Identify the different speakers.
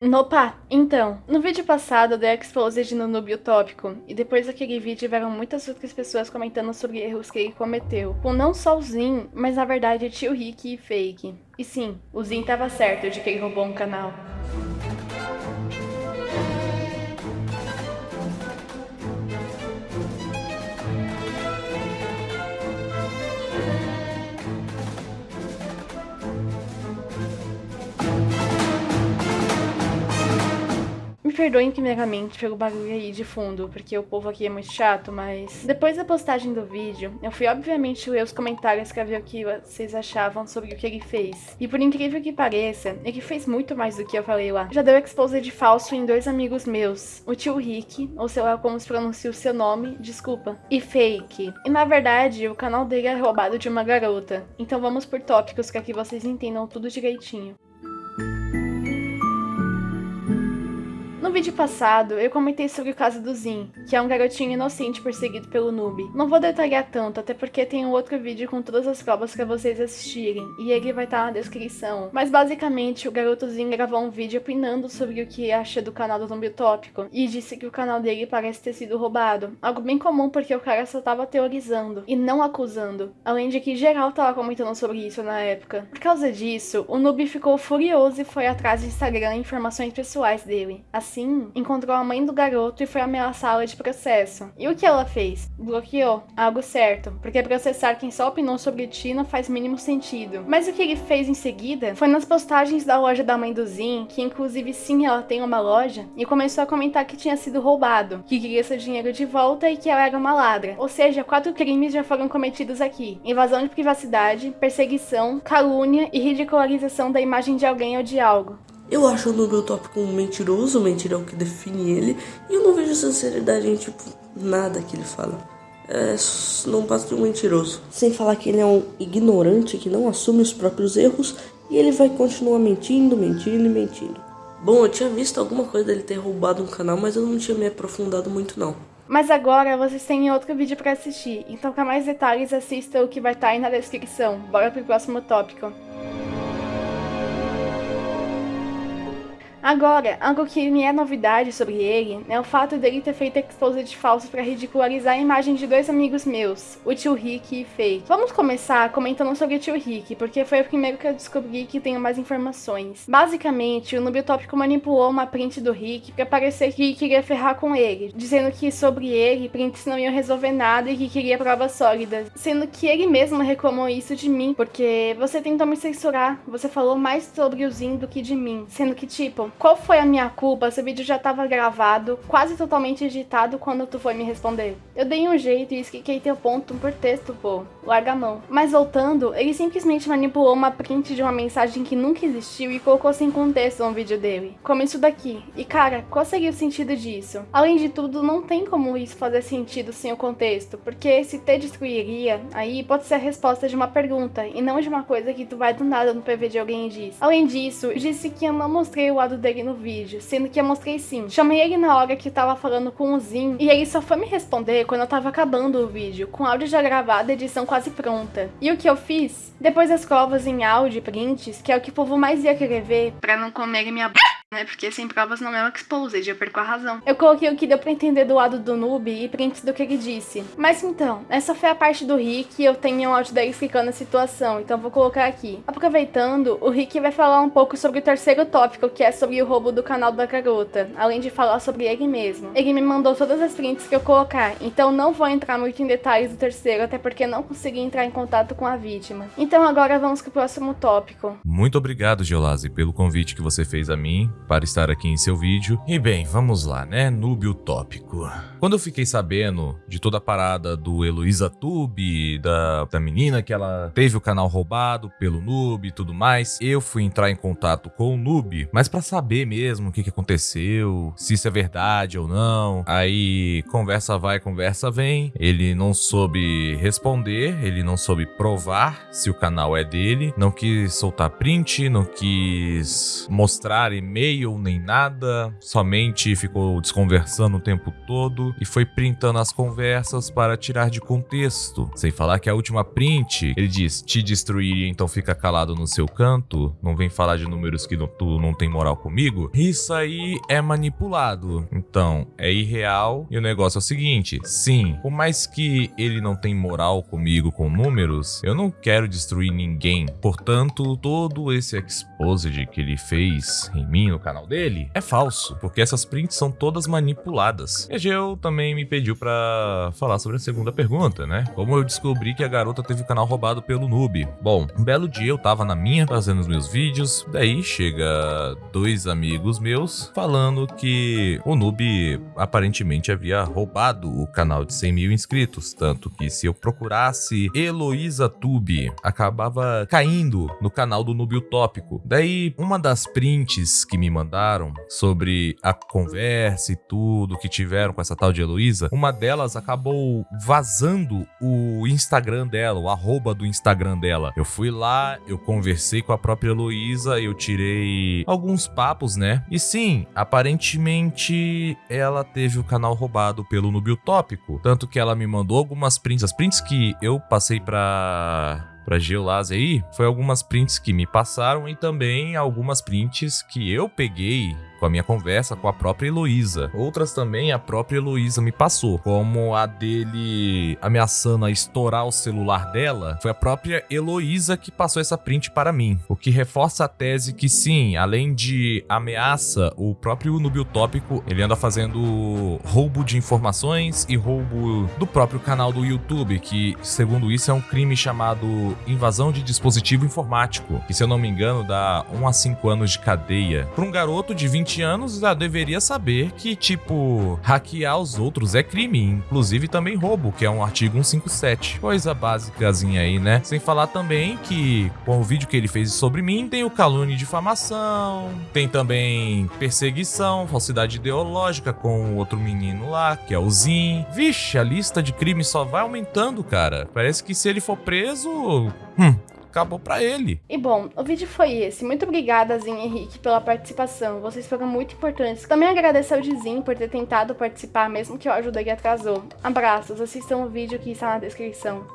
Speaker 1: Opa, então, no vídeo passado eu dei exposed no noob utópico, e depois daquele vídeo tiveram muitas outras pessoas comentando sobre erros que ele cometeu, com não só o Zin, mas na verdade tio Rick e Fake. E sim, o Zin tava certo de que ele roubou um canal. Perdoem primeiramente pelo barulho aí de fundo, porque o povo aqui é muito chato, mas... Depois da postagem do vídeo, eu fui obviamente ler os comentários pra ver o que vocês achavam sobre o que ele fez. E por incrível que pareça, ele fez muito mais do que eu falei lá. Já deu expose de falso em dois amigos meus, o tio Rick, ou sei lá como se pronuncia o seu nome, desculpa, e Fake. E na verdade, o canal dele é roubado de uma garota. Então vamos por tópicos que vocês entendam tudo direitinho. No vídeo passado, eu comentei sobre o caso do Zin, que é um garotinho inocente perseguido pelo noob. Não vou detalhar tanto, até porque tem um outro vídeo com todas as provas para vocês assistirem, e ele vai estar tá na descrição. Mas basicamente, o garoto Zin gravou um vídeo opinando sobre o que acha do canal do Noob Utópico, e disse que o canal dele parece ter sido roubado. Algo bem comum porque o cara só tava teorizando, e não acusando. Além de que geral tava comentando sobre isso na época. Por causa disso, o noob ficou furioso e foi atrás do Instagram informações pessoais dele. Assim, assim, encontrou a mãe do garoto e foi ameaçá-la de processo. E o que ela fez? Bloqueou. Algo certo, porque processar quem só opinou sobre ti não faz mínimo sentido. Mas o que ele fez em seguida foi nas postagens da loja da mãe do Zin, que inclusive sim ela tem uma loja, e começou a comentar que tinha sido roubado, que queria seu dinheiro de volta e que ela era uma ladra. Ou seja, quatro crimes já foram cometidos aqui: invasão de privacidade, perseguição, calúnia e ridicularização da imagem de alguém ou de algo.
Speaker 2: Eu acho o Nubel Tópico um mentiroso, mentira é o que define ele, e eu não vejo sinceridade em, tipo, nada que ele fala. É, não passa de um mentiroso. Sem falar que ele é um ignorante que não assume os próprios erros e ele vai continuar mentindo, mentindo e mentindo. Bom, eu tinha visto alguma coisa dele ter roubado um canal, mas eu não tinha me aprofundado muito não.
Speaker 1: Mas agora vocês têm outro vídeo para assistir, então para mais detalhes assista o que vai estar tá aí na descrição. Bora pro próximo tópico. Agora, algo que me é novidade sobre ele é o fato dele ter feito exposed falso para ridicularizar a imagem de dois amigos meus, o tio Rick e Faye. Vamos começar comentando sobre o tio Rick, porque foi o primeiro que eu descobri que tenho mais informações. Basicamente, o Noob Tópico manipulou uma print do Rick para parecer que queria ferrar com ele, dizendo que sobre ele, prints não iam resolver nada e que queria provas sólidas, sendo que ele mesmo reclamou isso de mim, porque você tentou me censurar, você falou mais sobre o Zin do que de mim, sendo que tipo, qual foi a minha culpa o vídeo já tava gravado, quase totalmente editado quando tu foi me responder? Eu dei um jeito e expliquei teu ponto por texto, pô. Larga a mão. Mas voltando, ele simplesmente manipulou uma print de uma mensagem que nunca existiu e colocou sem contexto no vídeo dele. Como isso daqui. E cara, qual seria o sentido disso? Além de tudo, não tem como isso fazer sentido sem o contexto, porque se te destruiria, aí pode ser a resposta de uma pergunta, e não de uma coisa que tu vai do nada no PV de alguém e diz. Além disso, disse que eu não mostrei o lado dele no vídeo, sendo que eu mostrei sim. Chamei ele na hora que tava falando com o Zin, e ele só foi me responder quando eu tava acabando o vídeo, com áudio já gravado edição quase pronta. E o que eu fiz? Depois das provas em áudio e prints, que é o que o povo mais ia querer ver, pra não comer minha b né? Porque sem provas não é um exposed, eu perco a razão. Eu coloquei o que deu pra entender do lado do noob e prints do que ele disse. Mas então, essa foi a parte do Rick e eu tenho um áudio dele explicando a situação, então vou colocar aqui. Aproveitando, o Rick vai falar um pouco sobre o terceiro tópico, que é sobre o roubo do canal da garota, além de falar sobre ele mesmo. Ele me mandou todas as prints que eu colocar, então não vou entrar muito em detalhes do terceiro, até porque não consegui entrar em contato com a vítima. Então agora vamos pro próximo tópico.
Speaker 3: Muito obrigado, Geolase, pelo convite que você fez a mim para estar aqui em seu vídeo. E bem, vamos lá, né? Noob utópico. Quando eu fiquei sabendo de toda a parada do Heloísa Tube, da, da menina que ela teve o canal roubado pelo Noob e tudo mais, eu fui entrar em contato com o Noob, mas para saber mesmo o que, que aconteceu, se isso é verdade ou não. Aí conversa vai, conversa vem. Ele não soube responder, ele não soube provar se o canal é dele, não quis soltar print, não quis mostrar e-mail e-mail nem nada, somente ficou desconversando o tempo todo e foi printando as conversas para tirar de contexto. Sem falar que a última print, ele diz: te destruir, então fica calado no seu canto, não vem falar de números que não, tu não tem moral comigo. Isso aí é manipulado. Então, é irreal e o negócio é o seguinte: sim, por mais que ele não tem moral comigo com números, eu não quero destruir ninguém. Portanto, todo esse exposed que ele fez em mim no canal dele é falso, porque essas prints são todas manipuladas. E a Geo também me pediu para falar sobre a segunda pergunta, né? Como eu descobri que a garota teve o canal roubado pelo noob. Bom, um belo dia eu tava na minha fazendo os meus vídeos, daí chega dois amigos meus falando que o noob aparentemente havia roubado o canal de 100 mil inscritos, tanto que se eu procurasse Heloísa Tube, acabava caindo no canal do Noob Utópico. Daí, uma das prints que me mandaram sobre a conversa e tudo que tiveram com essa tal de Heloísa, uma delas acabou vazando o Instagram dela, o arroba do Instagram dela. Eu fui lá, eu conversei com a própria Heloísa, eu tirei alguns papos, né? E sim, aparentemente ela teve o canal roubado pelo Noob Utópico, tanto que ela me mandou algumas prints, as prints que eu passei pra para Geolase aí, foi algumas prints que me passaram e também algumas prints que eu peguei com a minha conversa com a própria Heloísa. Outras também a própria Heloísa me passou, como a dele ameaçando a estourar o celular dela. Foi a própria Heloísa que passou essa print para mim, o que reforça a tese que sim, além de ameaça, o próprio Nubio Tópico, ele anda fazendo roubo de informações e roubo do próprio canal do YouTube, que segundo isso é um crime chamado invasão de dispositivo informático, que se eu não me engano dá 1 a 5 anos de cadeia. Para um garoto de 20 20 anos já deveria saber que, tipo, hackear os outros é crime, inclusive também roubo, que é um artigo 157. Coisa básicazinha aí, né? Sem falar também que, com o vídeo que ele fez sobre mim, tem o calúnia e difamação, tem também perseguição, falsidade ideológica com o outro menino lá, que é o Zin. Vixe, a lista de crimes só vai aumentando, cara. Parece que se ele for preso. Hum, acabou para ele.
Speaker 1: E bom, o vídeo foi esse. Muito obrigada, Zin e Henrique, pela participação. Vocês foram muito importantes. Também agradeço ao Dizin por ter tentado participar, mesmo que eu ajudei e atrasou. Abraços, assistam o vídeo que está na descrição.